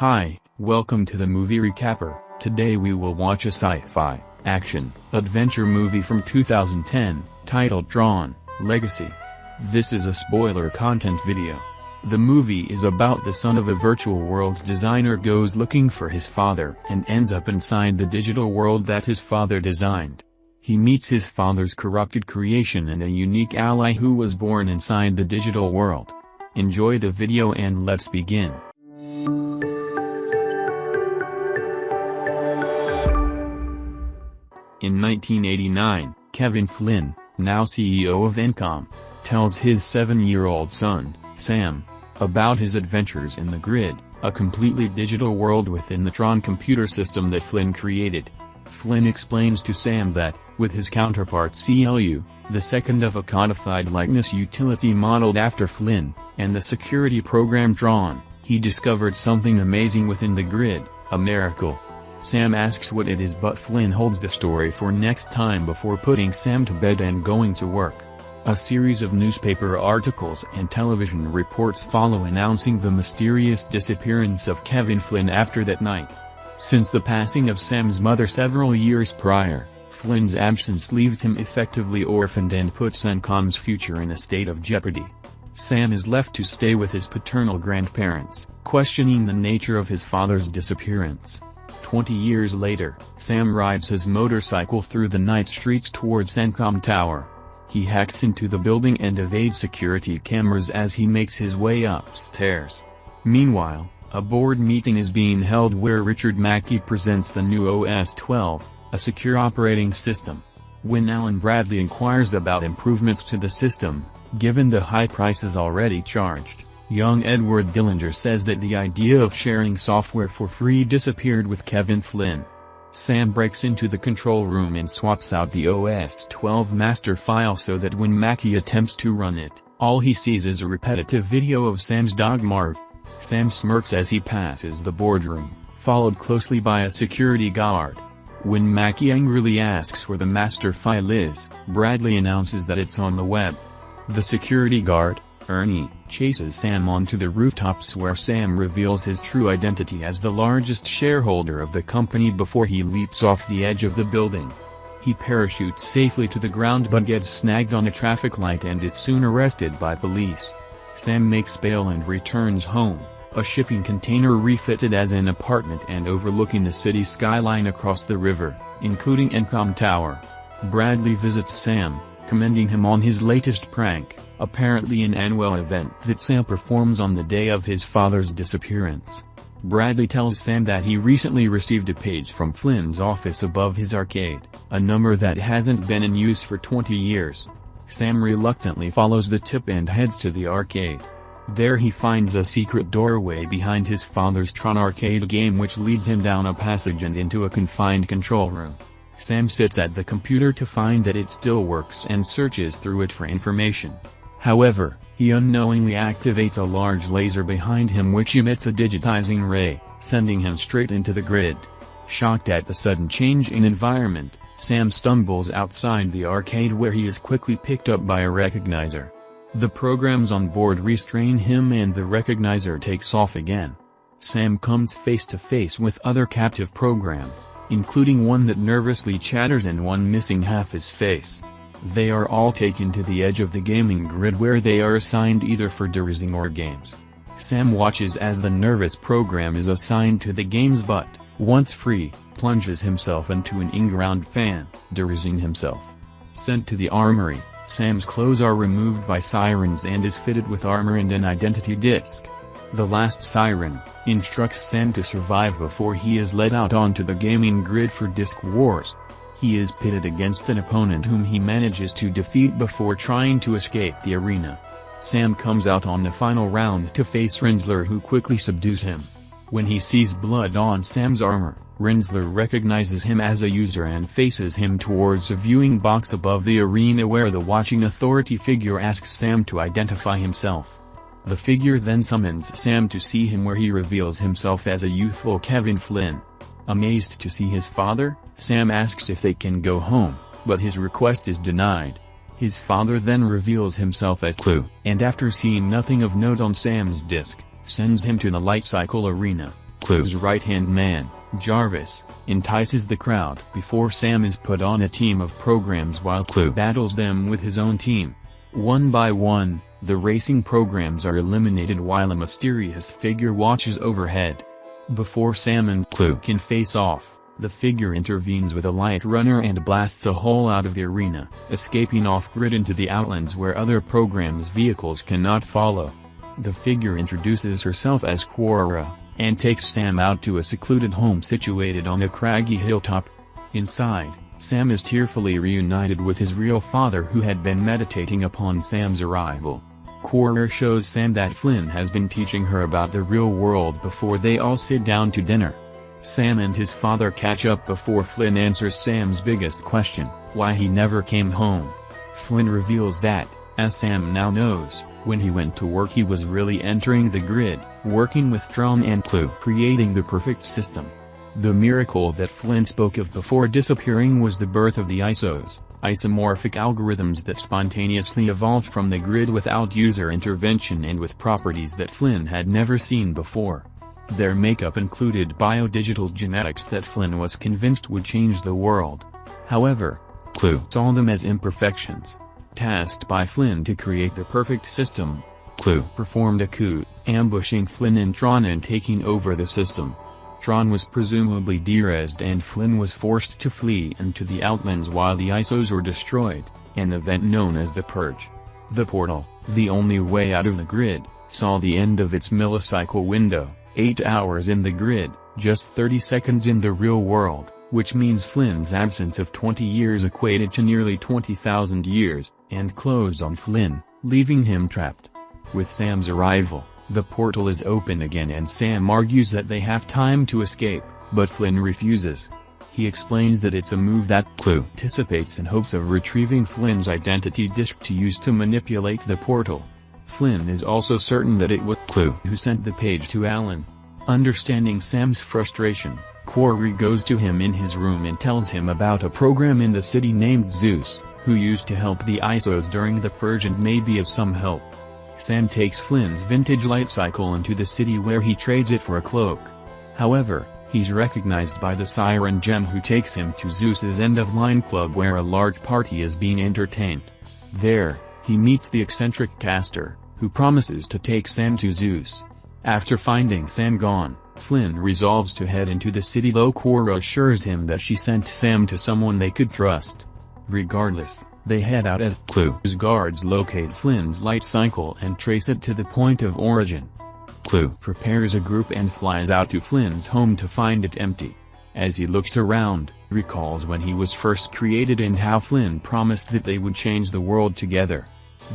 Hi, welcome to the movie recapper. Today we will watch a sci-fi, action, adventure movie from 2010, titled Tron, Legacy. This is a spoiler content video. The movie is about the son of a virtual world designer goes looking for his father and ends up inside the digital world that his father designed. He meets his father's corrupted creation and a unique ally who was born inside the digital world. Enjoy the video and let's begin. In 1989, Kevin Flynn, now CEO of Encom, tells his seven-year-old son, Sam, about his adventures in the grid, a completely digital world within the Tron computer system that Flynn created. Flynn explains to Sam that, with his counterpart CLU, the second of a codified likeness utility modeled after Flynn, and the security program Tron, he discovered something amazing within the grid, a miracle. Sam asks what it is but Flynn holds the story for next time before putting Sam to bed and going to work. A series of newspaper articles and television reports follow announcing the mysterious disappearance of Kevin Flynn after that night. Since the passing of Sam's mother several years prior, Flynn's absence leaves him effectively orphaned and puts Encom's future in a state of jeopardy. Sam is left to stay with his paternal grandparents, questioning the nature of his father's disappearance. Twenty years later, Sam rides his motorcycle through the night streets towards Encom Tower. He hacks into the building and evades security cameras as he makes his way upstairs. Meanwhile, a board meeting is being held where Richard Mackey presents the new OS 12, a secure operating system. When Alan Bradley inquires about improvements to the system, given the high prices already charged, Young Edward Dillinger says that the idea of sharing software for free disappeared with Kevin Flynn. Sam breaks into the control room and swaps out the OS-12 master file so that when Mackey attempts to run it, all he sees is a repetitive video of Sam's dog Marv. Sam smirks as he passes the boardroom, followed closely by a security guard. When Mackey angrily asks where the master file is, Bradley announces that it's on the web. The security guard, Ernie, chases Sam onto the rooftops where Sam reveals his true identity as the largest shareholder of the company before he leaps off the edge of the building. He parachutes safely to the ground but gets snagged on a traffic light and is soon arrested by police. Sam makes bail and returns home, a shipping container refitted as an apartment and overlooking the city skyline across the river, including Encom Tower. Bradley visits Sam, commending him on his latest prank apparently an annual event that Sam performs on the day of his father's disappearance. Bradley tells Sam that he recently received a page from Flynn's office above his arcade, a number that hasn't been in use for 20 years. Sam reluctantly follows the tip and heads to the arcade. There he finds a secret doorway behind his father's Tron arcade game which leads him down a passage and into a confined control room. Sam sits at the computer to find that it still works and searches through it for information. However, he unknowingly activates a large laser behind him which emits a digitizing ray, sending him straight into the grid. Shocked at the sudden change in environment, Sam stumbles outside the arcade where he is quickly picked up by a recognizer. The programs on board restrain him and the recognizer takes off again. Sam comes face to face with other captive programs, including one that nervously chatters and one missing half his face. They are all taken to the edge of the gaming grid where they are assigned either for derezzing or games. Sam watches as the nervous program is assigned to the games but, once free, plunges himself into an in-ground fan, derezzing himself. Sent to the armory, Sam's clothes are removed by sirens and is fitted with armor and an identity disc. The last siren, instructs Sam to survive before he is let out onto the gaming grid for disc wars. He is pitted against an opponent whom he manages to defeat before trying to escape the arena. Sam comes out on the final round to face Rinzler who quickly subdues him. When he sees blood on Sam's armor, Rinzler recognizes him as a user and faces him towards a viewing box above the arena where the watching authority figure asks Sam to identify himself. The figure then summons Sam to see him where he reveals himself as a youthful Kevin Flynn. Amazed to see his father, Sam asks if they can go home, but his request is denied. His father then reveals himself as CLU, and after seeing nothing of note on Sam's disc, sends him to the light cycle arena. CLU's right-hand man, Jarvis, entices the crowd before Sam is put on a team of programs while CLU battles them with his own team. One by one, the racing programs are eliminated while a mysterious figure watches overhead. Before Sam and CLU can face off, the figure intervenes with a light runner and blasts a hole out of the arena, escaping off-grid into the outlands where other programs' vehicles cannot follow. The figure introduces herself as Quorra, and takes Sam out to a secluded home situated on a craggy hilltop. Inside, Sam is tearfully reunited with his real father who had been meditating upon Sam's arrival. Quorra shows Sam that Flynn has been teaching her about the real world before they all sit down to dinner. Sam and his father catch up before Flynn answers Sam's biggest question, why he never came home. Flynn reveals that, as Sam now knows, when he went to work he was really entering the grid, working with Tron and CLU creating the perfect system. The miracle that Flynn spoke of before disappearing was the birth of the ISOs, isomorphic algorithms that spontaneously evolved from the grid without user intervention and with properties that Flynn had never seen before. Their makeup included biodigital genetics that Flynn was convinced would change the world. However, CLU saw them as imperfections. Tasked by Flynn to create the perfect system, CLU performed a coup, ambushing Flynn and Tron and taking over the system. Tron was presumably derezzed and Flynn was forced to flee into the Outlands while the ISOs were destroyed, an event known as the Purge. The portal, the only way out of the grid, saw the end of its millicycle window. 8 hours in the grid, just 30 seconds in the real world, which means Flynn's absence of 20 years equated to nearly 20,000 years, and closed on Flynn, leaving him trapped. With Sam's arrival, the portal is open again and Sam argues that they have time to escape, but Flynn refuses. He explains that it's a move that CLU anticipates in hopes of retrieving Flynn's identity disk to use to manipulate the portal. Flynn is also certain that it was CLU who sent the page to Alan. Understanding Sam's frustration, Quorra goes to him in his room and tells him about a program in the city named Zuse, who used to help the ISOs during the purge and may be of some help. Sam takes Flynn's vintage light cycle into the city where he trades it for a cloak. However, he's recognized by the Siren Gem who takes him to Zuse's end-of-line club where a large party is being entertained. There, he meets the eccentric caster, who promises to take Sam to Zuse. After finding Sam gone, Flynn resolves to head into the city though Quorra assures him that she sent Sam to someone they could trust. Regardless, they head out as CLU's guards locate Flynn's light cycle and trace it to the point of origin. CLU prepares a group and flies out to Flynn's home to find it empty. As he looks around, recalls when he was first created and how Flynn promised that they would change the world together.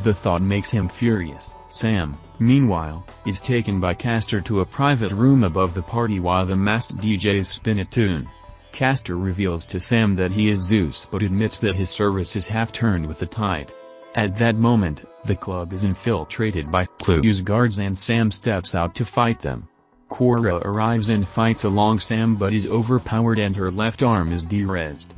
The thought makes him furious. Sam, meanwhile, is taken by Castor to a private room above the party while the masked DJs spin a tune. Castor reveals to Sam that he is Zuse but admits that his service is half-turned with the tide. At that moment, the club is infiltrated by CLU's guards and Sam steps out to fight them. Quorra arrives and fights along Sam but is overpowered and her left arm is derezzed.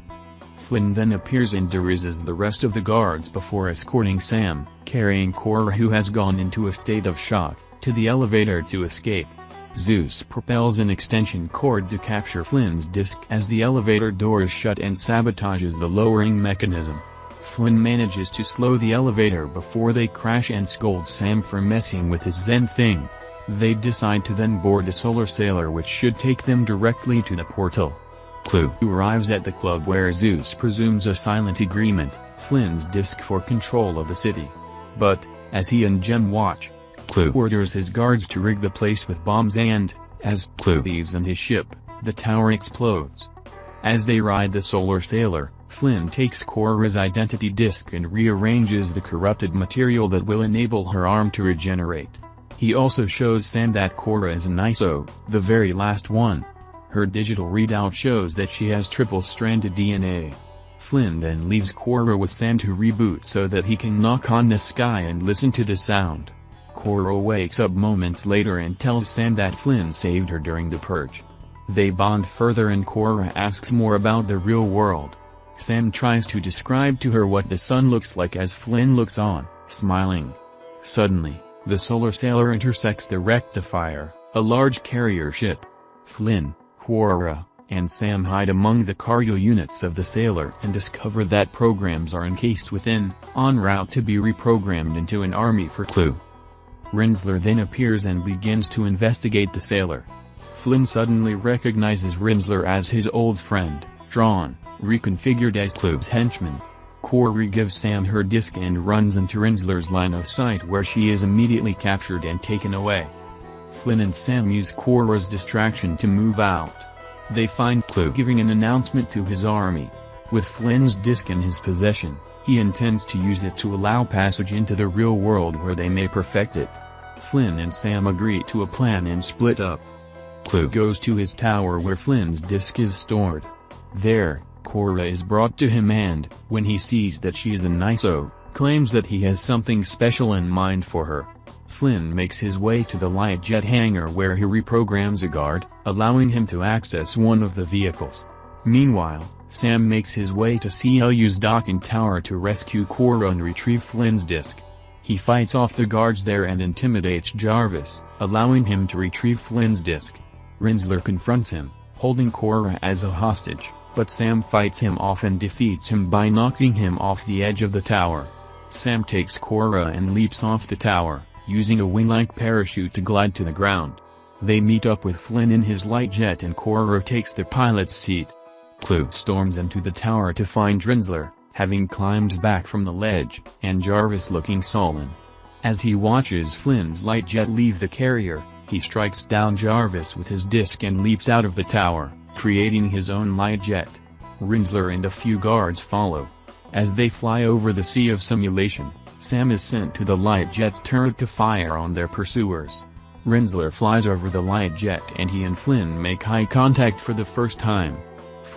Flynn then appears and derezzes the rest of the guards before escorting Sam, carrying Quorra who has gone into a state of shock, to the elevator to escape. Zuse propels an extension cord to capture Flynn's disc as the elevator doors shut and sabotages the lowering mechanism. Flynn manages to slow the elevator before they crash and scolds Sam for messing with his Zen thing. They decide to then board a solar sailor which should take them directly to the portal. CLU arrives at the club where Zuse presumes a silent agreement, Flynn's disk for control of the city. But, as he and Gem watch, CLU orders his guards to rig the place with bombs and, as CLU leaves in his ship, the tower explodes. As they ride the solar sailor, Flynn takes Quorra's identity disk and rearranges the corrupted material that will enable her arm to regenerate. He also shows Sam that Quorra is an ISO, the very last one, her digital readout shows that she has triple-stranded DNA. Flynn then leaves Quorra with Sam to reboot so that he can knock on the sky and listen to the sound. Quorra wakes up moments later and tells Sam that Flynn saved her during the purge. They bond further and Quorra asks more about the real world. Sam tries to describe to her what the sun looks like as Flynn looks on, smiling. Suddenly, the solar sailor intersects the rectifier, a large carrier ship. Flynn, Quorra, and Sam hide among the cargo units of the sailor and discover that programs are encased within, en route to be reprogrammed into an army for CLU. Rinzler then appears and begins to investigate the sailor. Flynn suddenly recognizes Rinzler as his old friend, Tron, reconfigured as CLU's henchman. Quorra gives Sam her disc and runs into Rinzler's line of sight where she is immediately captured and taken away. Flynn and Sam use Quorra's distraction to move out. They find CLU giving an announcement to his army. With Flynn's disc in his possession, he intends to use it to allow passage into the real world where they may perfect it. Flynn and Sam agree to a plan and split up. CLU goes to his tower where Flynn's disc is stored. There, Quorra is brought to him and, when he sees that she is an ISO, claims that he has something special in mind for her. Flynn makes his way to the light jet hangar where he reprograms a guard, allowing him to access one of the vehicles. Meanwhile, Sam makes his way to CLU's docking tower to rescue Quorra and retrieve Flynn's disc. He fights off the guards there and intimidates Jarvis, allowing him to retrieve Flynn's disc. Rinzler confronts him, holding Quorra as a hostage, but Sam fights him off and defeats him by knocking him off the edge of the tower. Sam takes Quorra and leaps off the tower, using a wing-like parachute to glide to the ground. They meet up with Flynn in his light jet and Quorra takes the pilot's seat. CLU storms into the tower to find Rinzler, having climbed back from the ledge, and Jarvis looking sullen. As he watches Flynn's light jet leave the carrier, he strikes down Jarvis with his disc and leaps out of the tower, creating his own light jet. Rinzler and a few guards follow. As they fly over the sea of simulation, Sam is sent to the light jet's turret to fire on their pursuers. Rinzler flies over the light jet and he and Flynn make eye contact for the first time.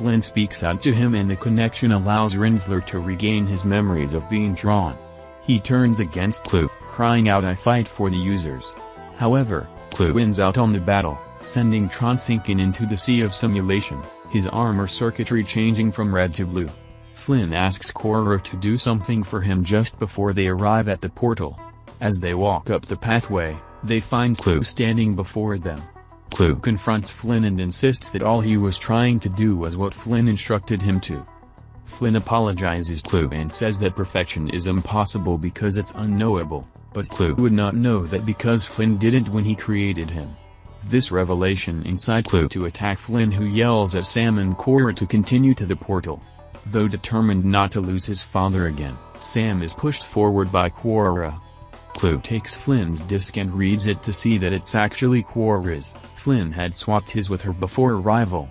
Flynn speaks out to him and the connection allows Rinzler to regain his memories of being Tron. He turns against CLU, crying out I fight for the users. However, CLU wins out on the battle, sending Tron sinking into the sea of simulation, his armor circuitry changing from red to blue. Flynn asks Quorra to do something for him just before they arrive at the portal. As they walk up the pathway, they find CLU standing before them. CLU confronts Flynn and insists that all he was trying to do was what Flynn instructed him to. Flynn apologizes CLU and says that perfection is impossible because it's unknowable, but CLU would not know that because Flynn didn't when he created him. This revelation incites CLU to attack Flynn who yells at Sam and Quorra to continue to the portal. Though determined not to lose his father again, Sam is pushed forward by Quorra. CLU takes Flynn's disc and reads it to see that it's actually Quorra's. Flynn had swapped his with her before arrival.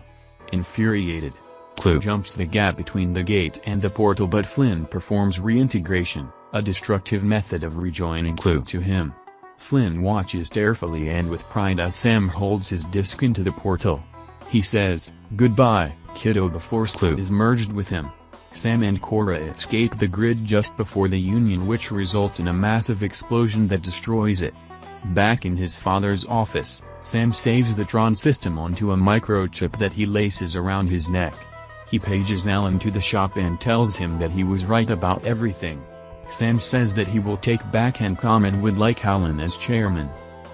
Infuriated, CLU jumps the gap between the gate and the portal but Flynn performs reintegration, a destructive method of rejoining CLU to him. Flynn watches tearfully and with pride as Sam holds his disc into the portal. He says, goodbye, kiddo before CLU is merged with him. Sam and Quorra escape the grid just before the union which results in a massive explosion that destroys it. Back in his father's office, Sam saves the Tron system onto a microchip that he laces around his neck. He pages Alan to the shop and tells him that he was right about everything. Sam says that he will take back Encom and would like Alan as chairman.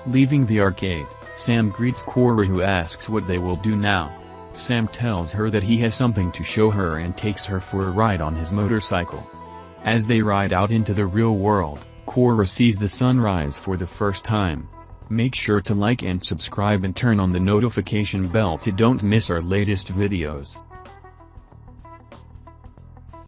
Leaving the arcade, Sam greets Quorra who asks what they will do now. Sam tells her that he has something to show her and takes her for a ride on his motorcycle. As they ride out into the real world, Quorra sees the sunrise for the first time. Make sure to like and subscribe and turn on the notification bell to don't miss our latest videos.